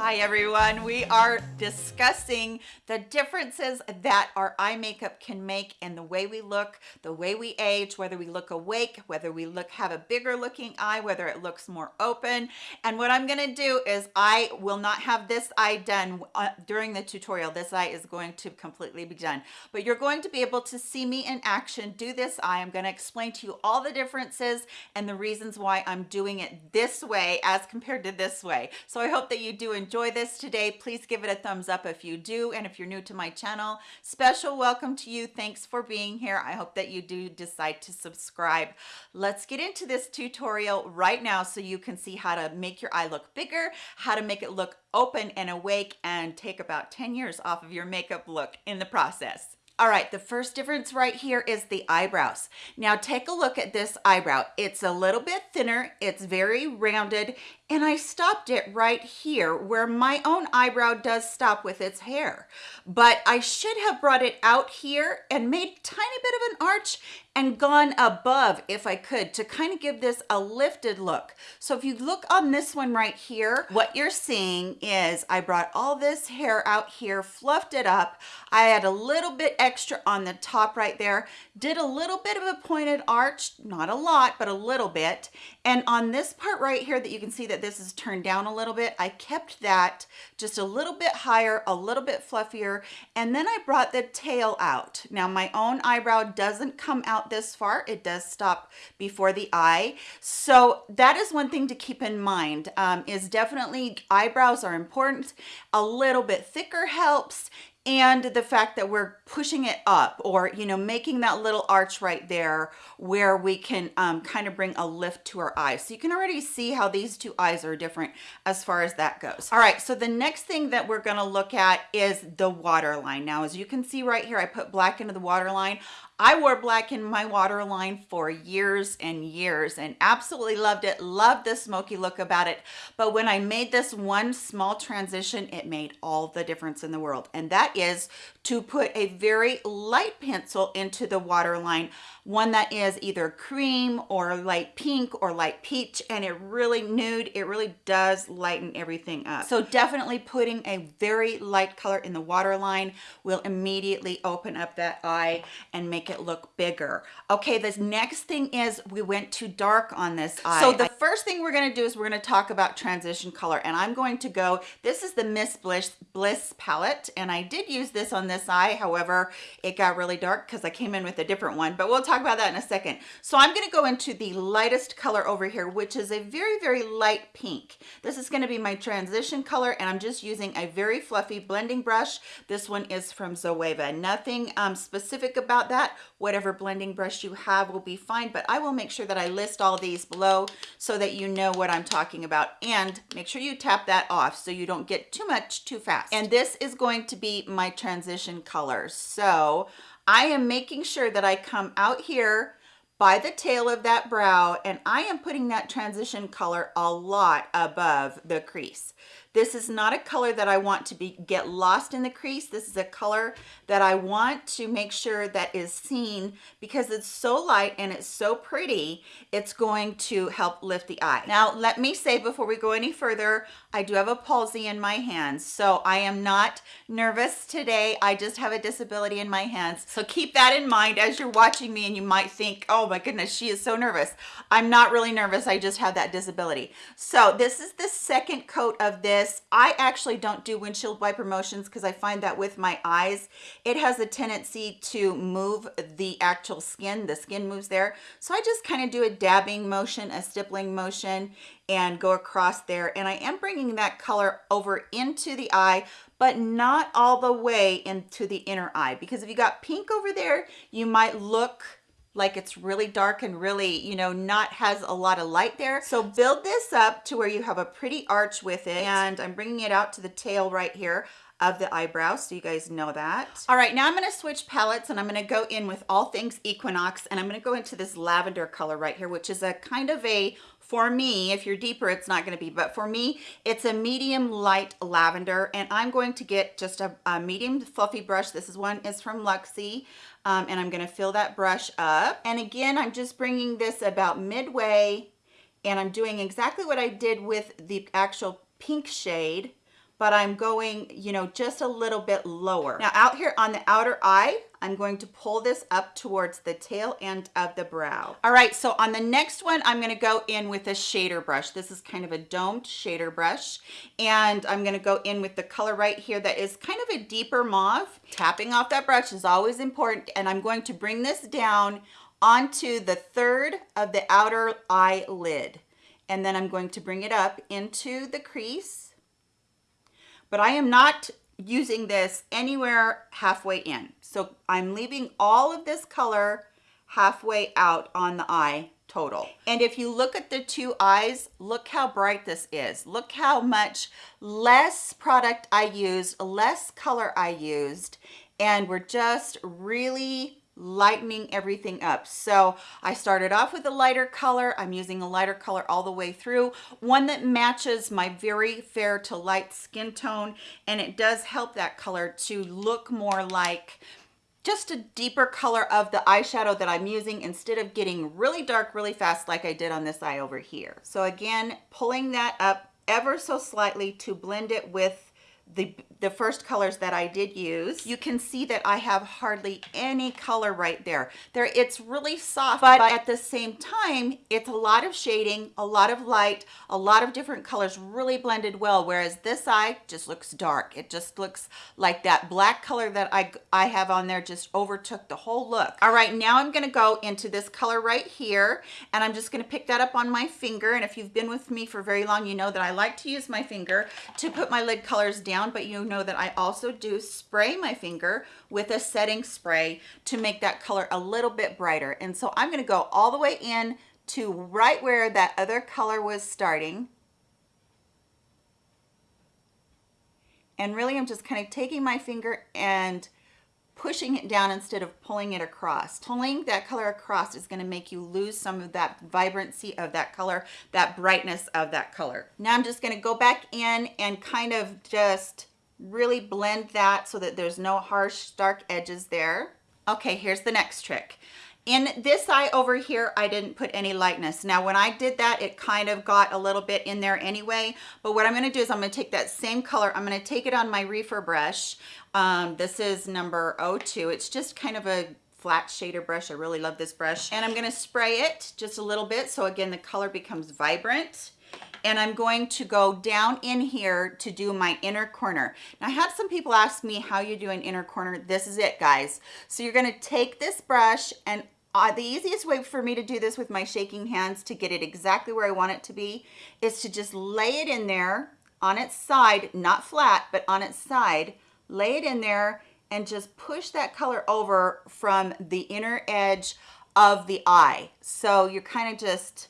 Hi everyone, we are discussing the differences that our eye makeup can make in the way we look, the way we age, whether we look awake, whether we look have a bigger looking eye, whether it looks more open. And what I'm gonna do is I will not have this eye done uh, during the tutorial. This eye is going to completely be done, but you're going to be able to see me in action do this eye. I'm gonna explain to you all the differences and the reasons why I'm doing it this way as compared to this way. So I hope that you do enjoy enjoy this today, please give it a thumbs up if you do. And if you're new to my channel, special welcome to you. Thanks for being here. I hope that you do decide to subscribe. Let's get into this tutorial right now so you can see how to make your eye look bigger, how to make it look open and awake and take about 10 years off of your makeup look in the process. All right, the first difference right here is the eyebrows. Now take a look at this eyebrow. It's a little bit thinner, it's very rounded, and I stopped it right here where my own eyebrow does stop with its hair. But I should have brought it out here and made a tiny bit of an arch and gone above if I could to kind of give this a lifted look. So if you look on this one right here, what you're seeing is I brought all this hair out here, fluffed it up. I had a little bit extra on the top right there, did a little bit of a pointed arch, not a lot, but a little bit. And on this part right here that you can see that this is turned down a little bit, I kept that just a little bit higher, a little bit fluffier. And then I brought the tail out. Now my own eyebrow doesn't come out this far. It does stop before the eye. So that is one thing to keep in mind um, is definitely eyebrows are important. A little bit thicker helps and the fact that we're pushing it up or you know making that little arch right there where we can um, kind of bring a lift to our eyes. So you can already see how these two eyes are different as far as that goes. All right so the next thing that we're going to look at is the waterline. Now as you can see right here I put black into the waterline I wore black in my waterline for years and years and absolutely loved it. Loved the smoky look about it. But when I made this one small transition, it made all the difference in the world. And that is to put a very light pencil into the waterline one that is either cream or light pink or light peach and it really nude it really does lighten everything up so definitely putting a very light color in the waterline will immediately open up that eye and make it look bigger okay this next thing is we went too dark on this eye so the first thing we're going to do is we're going to talk about transition color and i'm going to go this is the miss bliss bliss palette and i did use this on this eye however it got really dark because i came in with a different one but we'll talk about that in a second. So I'm going to go into the lightest color over here, which is a very, very light pink. This is going to be my transition color, and I'm just using a very fluffy blending brush. This one is from Zoeva. Nothing um, specific about that. Whatever blending brush you have will be fine, but I will make sure that I list all these below so that you know what I'm talking about. And make sure you tap that off so you don't get too much too fast. And this is going to be my transition color. So I am making sure that I come out here by the tail of that brow and I am putting that transition color a lot above the crease. This is not a color that I want to be get lost in the crease. This is a color that I want to make sure that is seen because it's so light and it's so pretty. It's going to help lift the eye. Now, let me say before we go any further, I do have a palsy in my hands. So I am not nervous today. I just have a disability in my hands. So keep that in mind as you're watching me and you might think, oh my goodness, she is so nervous. I'm not really nervous. I just have that disability. So this is the second coat of this this. I actually don't do windshield wiper motions because I find that with my eyes, it has a tendency to move the actual skin. The skin moves there. So I just kind of do a dabbing motion, a stippling motion, and go across there. And I am bringing that color over into the eye, but not all the way into the inner eye. Because if you got pink over there, you might look like it's really dark and really you know not has a lot of light there. So build this up to where you have a pretty arch with it. And i'm bringing it out to the tail right here of the eyebrow so you guys know that. All right now i'm going to switch palettes and i'm going to go in with all things equinox and i'm going to go into this lavender color right here which is a kind of a for me, if you're deeper, it's not gonna be, but for me, it's a medium light lavender, and I'm going to get just a, a medium fluffy brush. This is one is from Luxie, um, and I'm gonna fill that brush up. And again, I'm just bringing this about midway, and I'm doing exactly what I did with the actual pink shade, but I'm going, you know, just a little bit lower. Now out here on the outer eye, I'm going to pull this up towards the tail end of the brow. All right, so on the next one, I'm gonna go in with a shader brush. This is kind of a domed shader brush, and I'm gonna go in with the color right here that is kind of a deeper mauve. Tapping off that brush is always important, and I'm going to bring this down onto the third of the outer eyelid. And then I'm going to bring it up into the crease. But I am not using this anywhere halfway in. So I'm leaving all of this color halfway out on the eye total. And if you look at the two eyes, look how bright this is. Look how much less product I used, less color I used, and we're just really lightening everything up. So I started off with a lighter color. I'm using a lighter color all the way through, one that matches my very fair to light skin tone. And it does help that color to look more like just a deeper color of the eyeshadow that I'm using instead of getting really dark really fast like I did on this eye over here. So again, pulling that up ever so slightly to blend it with the the first colors that I did use, you can see that I have hardly any color right there. There, it's really soft, but at the same time, it's a lot of shading, a lot of light, a lot of different colors really blended well, whereas this eye just looks dark. It just looks like that black color that I, I have on there just overtook the whole look. All right, now I'm gonna go into this color right here, and I'm just gonna pick that up on my finger, and if you've been with me for very long, you know that I like to use my finger to put my lid colors down, but you know that I also do spray my finger with a setting spray to make that color a little bit brighter. And so I'm gonna go all the way in to right where that other color was starting. And really I'm just kind of taking my finger and pushing it down instead of pulling it across. Pulling that color across is gonna make you lose some of that vibrancy of that color, that brightness of that color. Now I'm just gonna go back in and kind of just really blend that so that there's no harsh dark edges there. Okay, here's the next trick. In this eye over here, I didn't put any lightness. Now, when I did that, it kind of got a little bit in there anyway. But what I'm gonna do is I'm gonna take that same color, I'm gonna take it on my reefer brush. Um, this is number 02. It's just kind of a flat shader brush. I really love this brush. And I'm gonna spray it just a little bit. So again, the color becomes vibrant and I'm going to go down in here to do my inner corner. Now I had some people ask me how you do an inner corner. This is it guys. So you're gonna take this brush and uh, the easiest way for me to do this with my shaking hands to get it exactly where I want it to be is to just lay it in there on its side, not flat, but on its side, lay it in there and just push that color over from the inner edge of the eye. So you're kind of just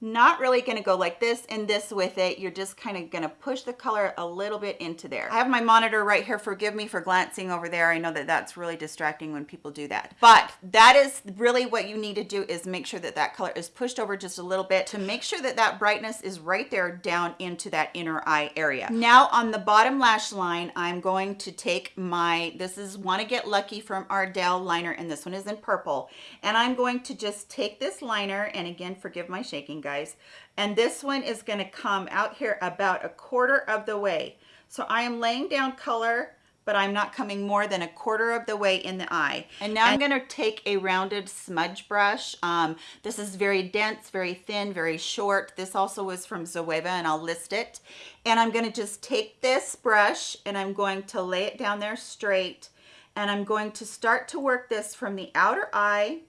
not really going to go like this and this with it. You're just kind of going to push the color a little bit into there. I have my monitor right here. Forgive me for glancing over there. I know that that's really distracting when people do that. But that is really what you need to do is make sure that that color is pushed over just a little bit to make sure that that brightness is right there down into that inner eye area. Now on the bottom lash line, I'm going to take my, this is Wanna Get Lucky from Ardell liner and this one is in purple. And I'm going to just take this liner and again, forgive my shaking guys. And this one is gonna come out here about a quarter of the way. So I am laying down color, but I'm not coming more than a quarter of the way in the eye. And now I'm gonna take a rounded smudge brush. Um, this is very dense, very thin, very short. This also was from Zoeva and I'll list it. And I'm gonna just take this brush and I'm going to lay it down there straight. And I'm going to start to work this from the outer eye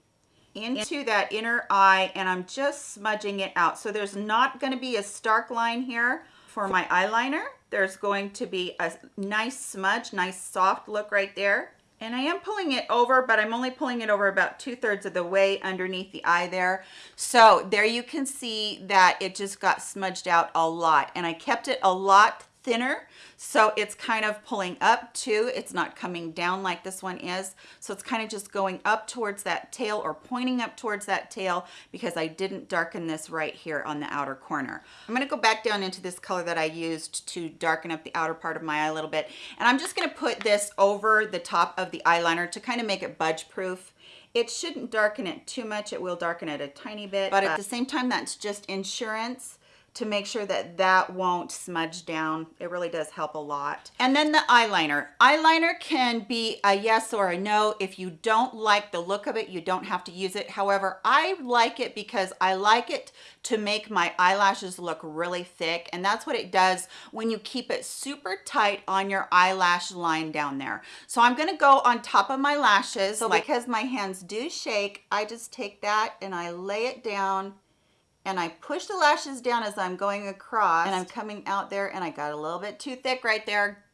into that inner eye and I'm just smudging it out. So there's not going to be a stark line here for my eyeliner. There's going to be a nice smudge, nice soft look right there. And I am pulling it over, but I'm only pulling it over about two thirds of the way underneath the eye there. So there you can see that it just got smudged out a lot. And I kept it a lot thinner. So it's kind of pulling up too. It's not coming down like this one is. So it's kind of just going up towards that tail or pointing up towards that tail because I didn't darken this right here on the outer corner. I'm going to go back down into this color that I used to darken up the outer part of my eye a little bit. And I'm just going to put this over the top of the eyeliner to kind of make it budge proof it shouldn't darken it too much. It will darken it a tiny bit. But at the same time that's just insurance to make sure that that won't smudge down. It really does help a lot. And then the eyeliner. Eyeliner can be a yes or a no. If you don't like the look of it, you don't have to use it. However, I like it because I like it to make my eyelashes look really thick. And that's what it does when you keep it super tight on your eyelash line down there. So I'm gonna go on top of my lashes. So because my hands do shake, I just take that and I lay it down and I push the lashes down as I'm going across and I'm coming out there and I got a little bit too thick right there.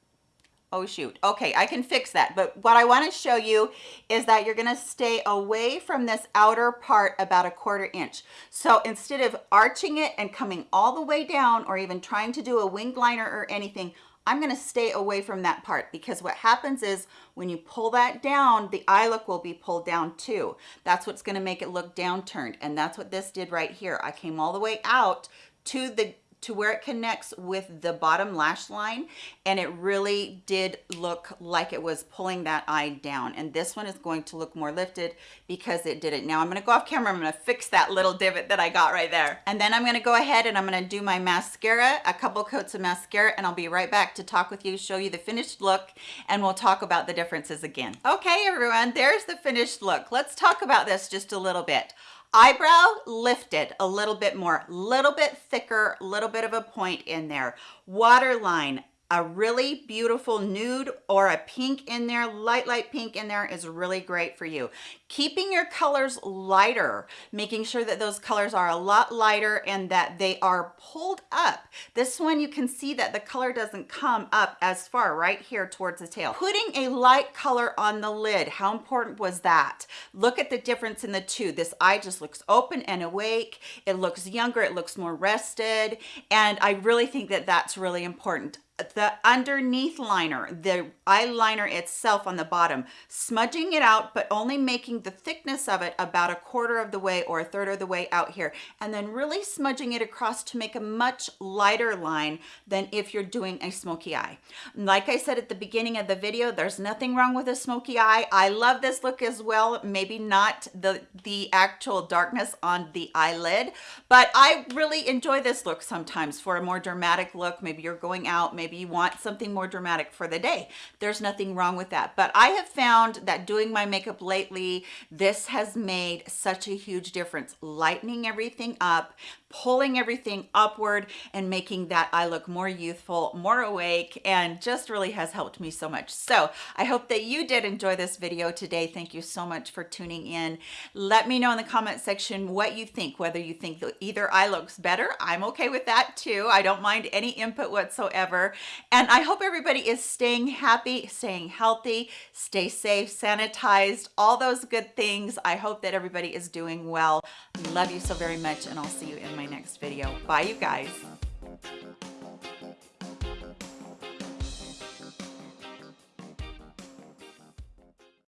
Oh shoot. Okay, I can fix that. But what I want to show you is that you're going to stay away from this outer part about a quarter inch. So instead of arching it and coming all the way down or even trying to do a winged liner or anything, I'm gonna stay away from that part because what happens is when you pull that down, the eye look will be pulled down too. That's what's gonna make it look downturned. And that's what this did right here. I came all the way out to the to where it connects with the bottom lash line and it really did look like it was pulling that eye down. And this one is going to look more lifted because it did it. Now i'm going to go off camera i'm going to fix that little divot that i got right there. And then i'm going to go ahead and i'm going to do my mascara a couple coats of mascara and i'll be right back to talk with you show you the finished look and we'll talk about the differences again. Okay everyone there's the finished look. Let's talk about this just a little bit eyebrow lifted a little bit more little bit thicker little bit of a point in there. Waterline a really beautiful nude or a pink in there light light pink in there is really great for you. Keeping your colors lighter making sure that those colors are a lot lighter and that they are pulled up. This one you can see that the color doesn't come up as far right here towards the tail. Putting a light color on the lid how important was that? Look at the difference in the two. This eye just looks open and awake. It looks younger it looks more rested. And i really think that that's really important the underneath liner, the eyeliner itself on the bottom, smudging it out, but only making the thickness of it about a quarter of the way or a third of the way out here, and then really smudging it across to make a much lighter line than if you're doing a smoky eye. Like I said at the beginning of the video, there's nothing wrong with a smoky eye. I love this look as well. Maybe not the, the actual darkness on the eyelid, but I really enjoy this look sometimes for a more dramatic look. Maybe you're going out, maybe maybe you want something more dramatic for the day there's nothing wrong with that but i have found that doing my makeup lately this has made such a huge difference lightening everything up pulling everything upward and making that eye look more youthful, more awake, and just really has helped me so much. So I hope that you did enjoy this video today. Thank you so much for tuning in. Let me know in the comment section what you think, whether you think either eye looks better. I'm okay with that too. I don't mind any input whatsoever. And I hope everybody is staying happy, staying healthy, stay safe, sanitized, all those good things. I hope that everybody is doing well. Love you so very much and I'll see you in my next video. Bye, you guys.